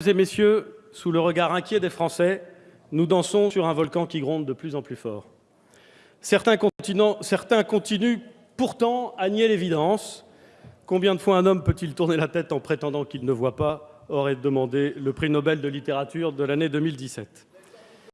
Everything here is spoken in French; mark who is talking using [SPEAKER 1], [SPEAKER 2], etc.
[SPEAKER 1] Mesdames, et messieurs, sous le regard inquiet des Français, nous dansons sur un volcan qui gronde de plus en plus fort. Certains continuent pourtant à nier l'évidence. Combien de fois un homme peut-il tourner la tête en prétendant qu'il ne voit pas aurait demandé le prix Nobel de littérature de l'année 2017.